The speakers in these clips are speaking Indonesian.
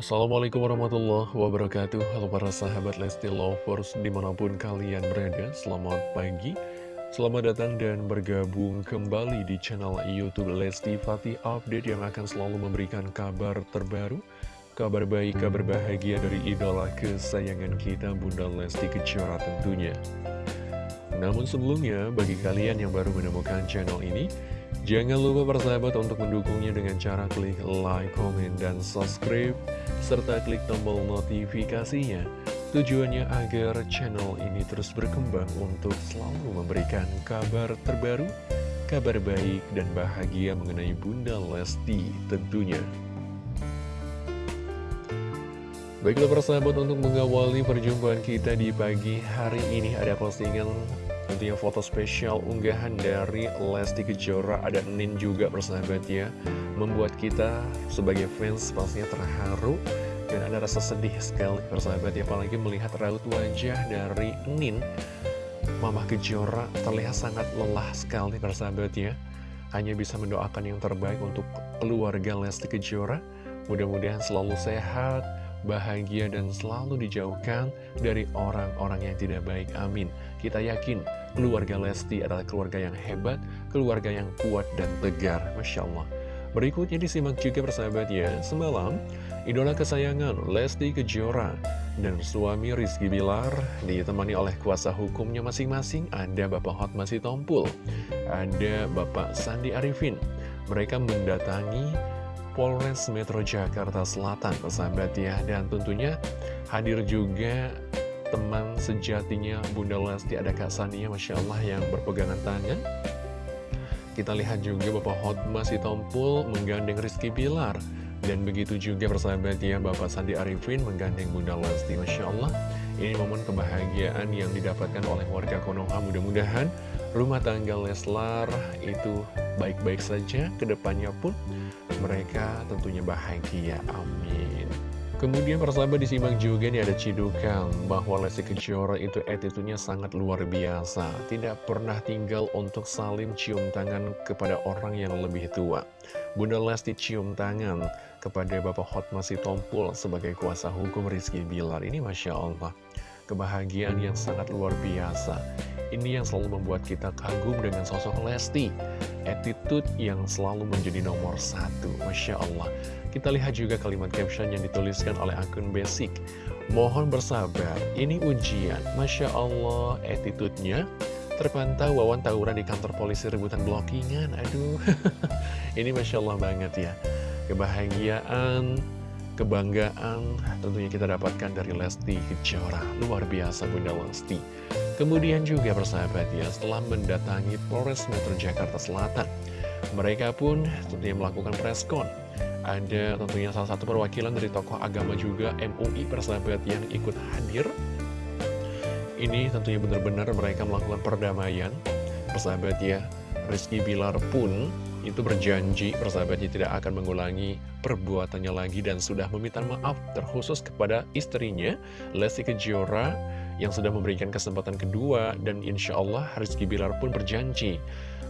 Assalamualaikum warahmatullahi wabarakatuh. Halo para sahabat Lesti Lovers di mana pun kalian berada Selamat pagi. Selamat datang dan bergabung kembali di channel Youtube Lesti Fatih Update Yang akan selalu memberikan kabar terbaru Kabar baik, kabar bahagia dari idola kesayangan kita Bunda Lesti Kejora tentunya. Namun sebelumnya bagi kalian yang baru menemukan channel ini Jangan lupa persahabat untuk mendukungnya dengan cara klik like, komen, dan subscribe, serta klik tombol notifikasinya. Tujuannya agar channel ini terus berkembang untuk selalu memberikan kabar terbaru, kabar baik, dan bahagia mengenai Bunda Lesti tentunya. Baiklah persahabat untuk mengawali perjumpaan kita di pagi hari ini ada postingan Tentunya foto spesial unggahan dari Lesti Kejora Ada Nin juga persahabat ya Membuat kita sebagai fans pastinya terharu Dan ada rasa sedih sekali persahabat ya Apalagi melihat raut wajah dari Nin. Mama Kejora terlihat sangat lelah sekali persahabat ya Hanya bisa mendoakan yang terbaik untuk keluarga Lesti Kejora. Mudah-mudahan selalu sehat, bahagia dan selalu dijauhkan dari orang-orang yang tidak baik. Amin. Kita yakin keluarga Lesti adalah keluarga yang hebat, keluarga yang kuat dan tegar. Masya Allah. Berikutnya disimak juga persahabat ya, semalam idola kesayangan Lesti Kejora dan suami Rizky Bilar ditemani oleh kuasa hukumnya masing-masing ada Bapak Hotma Sitompul, ada Bapak Sandi Arifin. Mereka mendatangi Polres Metro Jakarta Selatan persahabat ya. Dan tentunya hadir juga teman sejatinya Bunda Lesti ada Kak Sania Masya Allah yang berpegangan tangan. Kita lihat juga Bapak Hotma Sitompul menggandeng Rizky Bilar. Dan begitu juga persahabat ya Bapak Sandi Arifin menggandeng Bunda Lesti Masya Allah. Ini momen kebahagiaan yang didapatkan oleh warga Konoha. Mudah-mudahan rumah tangga Leslar itu baik-baik saja ke depannya pun mereka tentunya bahagia amin Kemudian persahabat disimak juga nih ada cidukan bahwa Lesti Kejora itu attitude-nya sangat luar biasa. Tidak pernah tinggal untuk saling cium tangan kepada orang yang lebih tua. Bunda Lesti cium tangan kepada Bapak Hotma Sitompul sebagai kuasa hukum Rizky Bilar. Ini Masya Allah. Kebahagiaan yang sangat luar biasa. Ini yang selalu membuat kita kagum dengan sosok Lesti. Attitude yang selalu menjadi nomor satu. Masya Allah. Kita lihat juga kalimat caption yang dituliskan oleh akun Basic. Mohon bersabar, ini ujian. Masya Allah, attitude-nya terpantau wawan tawuran di kantor polisi rebutan blockingan. Aduh, ini Masya Allah banget ya. Kebahagiaan, kebanggaan tentunya kita dapatkan dari Lesti Kejora. Luar biasa Bunda Lesti. Kemudian juga persahabat ya, setelah mendatangi Polres Metro Jakarta Selatan, mereka pun tentunya melakukan preskon ada tentunya salah satu perwakilan dari tokoh agama juga MUI persahabat yang ikut hadir Ini tentunya benar-benar mereka melakukan perdamaian Persahabat ya Rizky Bilar pun itu berjanji persahabatnya tidak akan mengulangi perbuatannya lagi dan sudah meminta maaf terkhusus kepada istrinya Lesti Kejora yang sudah memberikan kesempatan kedua dan insya Allah Rizky Bilar pun berjanji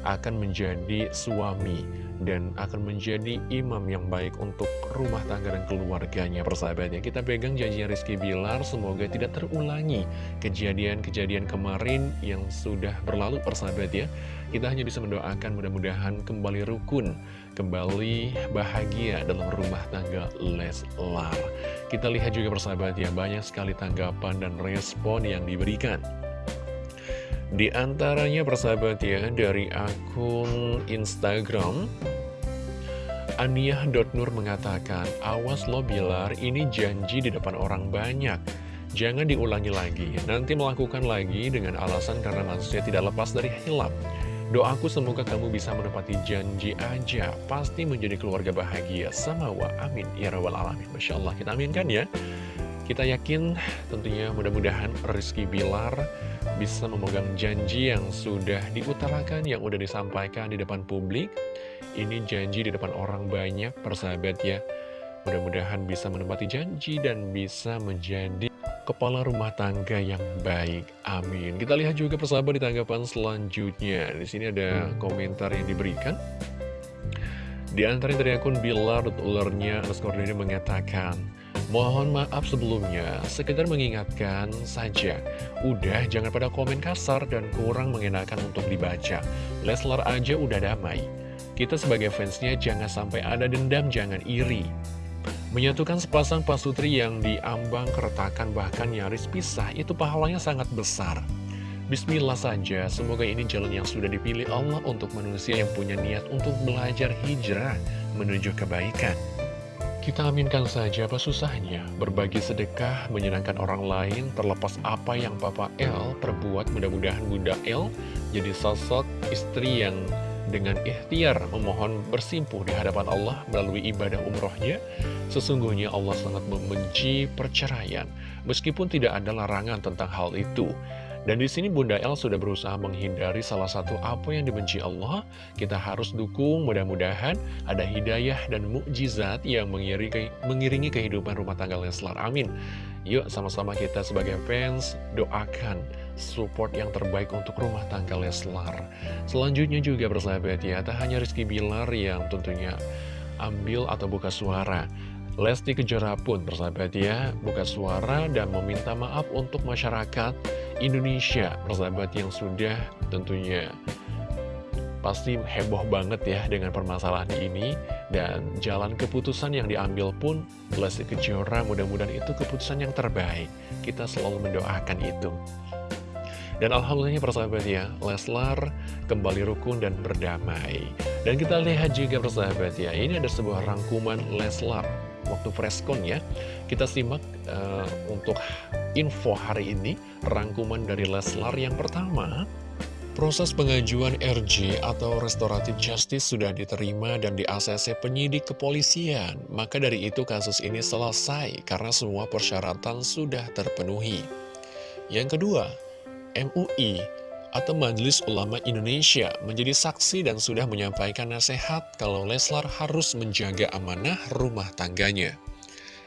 akan menjadi suami dan akan menjadi imam yang baik untuk rumah tangga dan keluarganya persahabatnya. Kita pegang janjinya Rizky Bilar semoga tidak terulangi kejadian-kejadian kemarin yang sudah berlalu persahabat ya kita hanya bisa mendoakan mudah-mudahan kembali rukun kembali bahagia dalam rumah tangga Leslar. Kita lihat juga persahabat ya banyak sekali tanggapan dan respon yang diberikan. Di antaranya persahabat ya dari akun Instagram Aniah.nur mengatakan Awas lo Bilar ini janji di depan orang banyak. Jangan diulangi lagi. Nanti melakukan lagi dengan alasan karena manusia tidak lepas dari hilap. Doaku semoga kamu bisa menepati janji aja. Pasti menjadi keluarga bahagia. Sama wa amin. Ya Rabbal Alamin. Masya Allah kita aminkan ya Kita yakin tentunya mudah-mudahan Rizky Bilar bisa memegang janji yang sudah diutarakan, yang sudah disampaikan di depan publik. Ini janji di depan orang banyak, persahabat ya. Mudah-mudahan bisa menempati janji dan bisa menjadi kepala rumah tangga yang baik. Amin. Kita lihat juga persahabat di tanggapan selanjutnya. Di sini ada komentar yang diberikan. Di antara dari akun Bilar, ulernya underscore ini mengatakan, Mohon maaf sebelumnya, sekedar mengingatkan saja, udah jangan pada komen kasar dan kurang mengenakan untuk dibaca. Leslar aja udah damai. Kita sebagai fansnya jangan sampai ada dendam, jangan iri. Menyatukan sepasang pasutri yang diambang keretakan bahkan nyaris pisah, itu pahalanya sangat besar. Bismillah saja, semoga ini jalan yang sudah dipilih Allah untuk manusia yang punya niat untuk belajar hijrah menuju kebaikan. Kita aminkan saja apa susahnya, berbagi sedekah, menyenangkan orang lain, terlepas apa yang Papa L perbuat, mudah-mudahan Bunda L jadi sosok istri yang dengan ikhtiar memohon bersimpuh di hadapan Allah melalui ibadah umrohnya. Sesungguhnya Allah sangat membenci perceraian, meskipun tidak ada larangan tentang hal itu. Dan di sini Bunda El sudah berusaha menghindari salah satu apa yang dibenci Allah. Kita harus dukung mudah-mudahan ada hidayah dan mukjizat yang mengiringi, mengiringi kehidupan rumah tangga Leslar. Amin. Yuk sama-sama kita sebagai fans doakan support yang terbaik untuk rumah tangga Leslar. Selanjutnya juga bersahabat ya, tak hanya Rizky Bilar yang tentunya ambil atau buka suara. Lesti Kejora pun bersahabat ya, buka suara dan meminta maaf untuk masyarakat Indonesia, persahabat yang sudah tentunya pasti heboh banget ya dengan permasalahan ini. Dan jalan keputusan yang diambil pun Lesti Kejora mudah-mudahan itu keputusan yang terbaik. Kita selalu mendoakan itu. Dan alhamdulillahnya persahabat ya Leslar kembali rukun dan berdamai. Dan kita lihat juga persahabat ya ini ada sebuah rangkuman Leslar waktu preskon ya. Kita simak uh, untuk info hari ini, rangkuman dari Leslar yang pertama. Proses pengajuan RJ atau Restoratif Justice sudah diterima dan di ACC penyidik kepolisian. Maka dari itu kasus ini selesai karena semua persyaratan sudah terpenuhi. Yang kedua, MUI atau Majelis Ulama Indonesia menjadi saksi dan sudah menyampaikan nasihat kalau Leslar harus menjaga amanah rumah tangganya.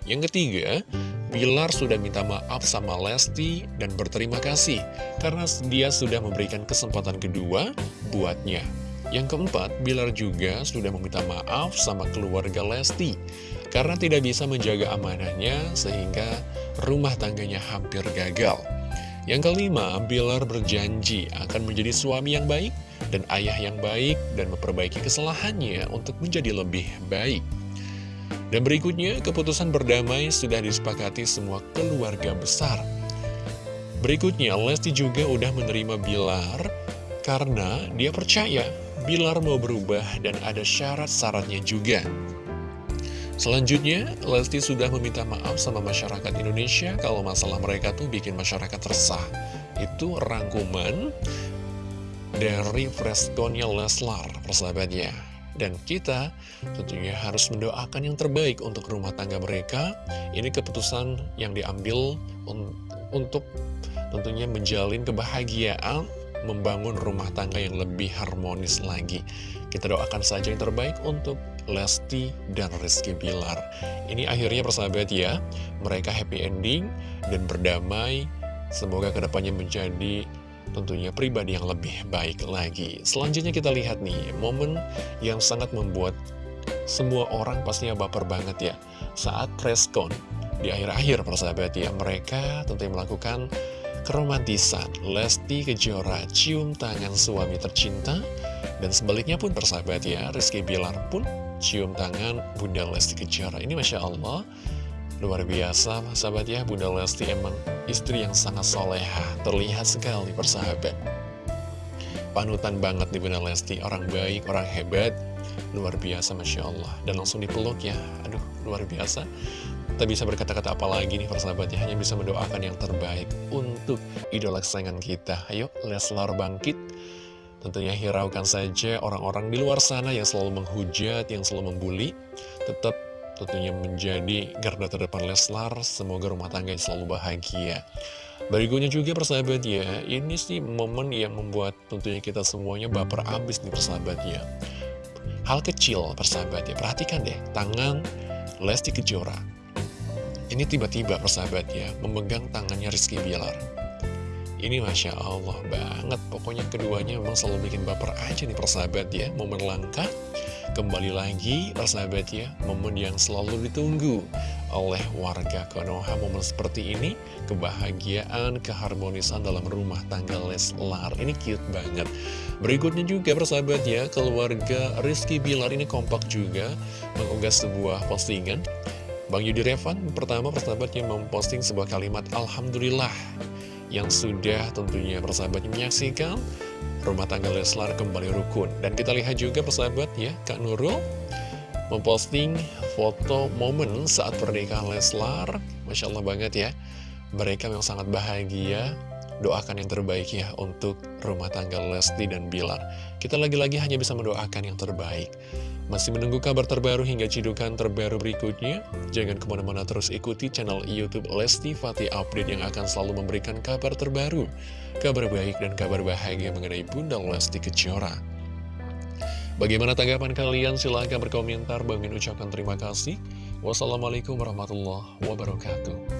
Yang ketiga, Bilar sudah minta maaf sama Lesti dan berterima kasih karena dia sudah memberikan kesempatan kedua buatnya. Yang keempat, Bilar juga sudah meminta maaf sama keluarga Lesti karena tidak bisa menjaga amanahnya sehingga rumah tangganya hampir gagal. Yang kelima, Bilar berjanji akan menjadi suami yang baik dan ayah yang baik dan memperbaiki kesalahannya untuk menjadi lebih baik. Dan berikutnya, keputusan berdamai sudah disepakati semua keluarga besar. Berikutnya, Lesti juga udah menerima Bilar karena dia percaya Bilar mau berubah dan ada syarat-syaratnya juga. Selanjutnya, Lesti sudah meminta maaf sama masyarakat Indonesia kalau masalah mereka tuh bikin masyarakat resah. Itu rangkuman dari freskonnya Leslar, persahabatnya. Dan kita tentunya harus mendoakan yang terbaik untuk rumah tangga mereka. Ini keputusan yang diambil un untuk tentunya menjalin kebahagiaan, membangun rumah tangga yang lebih harmonis lagi. Kita doakan saja yang terbaik untuk Lesti dan Rizky Bilar. Ini akhirnya persahabat ya, mereka happy ending dan berdamai. Semoga ke depannya menjadi tentunya pribadi yang lebih baik lagi. Selanjutnya kita lihat nih, momen yang sangat membuat semua orang pastinya baper banget ya. Saat preskon di akhir-akhir persahabat ya, mereka tentunya melakukan keromantisan. Lesti Kejora cium tangan suami tercinta, dan sebaliknya pun persahabat ya, Rizky Bilar pun cium tangan Bunda Lesti Kejora. Ini Masya Allah, luar biasa sahabat ya, Bunda Lesti emang istri yang sangat soleha, terlihat sekali persahabat. Panutan banget nih Bunda Lesti, orang baik, orang hebat, luar biasa Masya Allah. Dan langsung dipeluk ya, aduh luar biasa. Tak bisa berkata-kata apa lagi nih persahabat ya, hanya bisa mendoakan yang terbaik untuk idola kesayangan kita. Ayo, Leslar bangkit Tentunya hiraukan saja orang-orang di luar sana yang selalu menghujat, yang selalu membuli. Tetap tentunya menjadi garda terdepan Leslar. Semoga rumah tangga selalu bahagia. Berikutnya juga persahabat ya, ini sih momen yang membuat tentunya kita semuanya baper abis nih persahabat ya. Hal kecil persahabat ya, perhatikan deh, tangan Lesti Kejora. Ini tiba-tiba persahabat ya, memegang tangannya Rizky Bilar. Ini Masya Allah banget, pokoknya keduanya memang selalu bikin baper aja nih persahabat ya. Momen langka, kembali lagi persahabat ya, momen yang selalu ditunggu oleh warga Konoha. Momen seperti ini kebahagiaan keharmonisan dalam rumah tangga Leslar. Ini cute banget. Berikutnya juga persahabat ya keluarga Rizky Bilar ini kompak juga mengunggah sebuah postingan. Bang Yudi Revan pertama persahabatnya memposting sebuah kalimat Alhamdulillah yang sudah tentunya persahabatnya menyaksikan rumah tangga Leslar kembali rukun dan kita lihat juga persahabat ya Kak Nurul memposting foto momen saat pernikahan Leslar. Masya Allah banget ya. Mereka memang sangat bahagia. Doakan yang terbaik ya untuk rumah tangga Lesti dan Bilar. Kita lagi-lagi hanya bisa mendoakan yang terbaik. Masih menunggu kabar terbaru hingga cidukan terbaru berikutnya? Jangan ke mana-mana terus ikuti channel Youtube Lesti Fatih Update yang akan selalu memberikan kabar terbaru, kabar baik dan kabar bahagia mengenai Bunda Lesti Kejora. Bagaimana tanggapan kalian? Silahkan berkomentar. Bangin ucapkan terima kasih. Wassalamualaikum warahmatullahi wabarakatuh.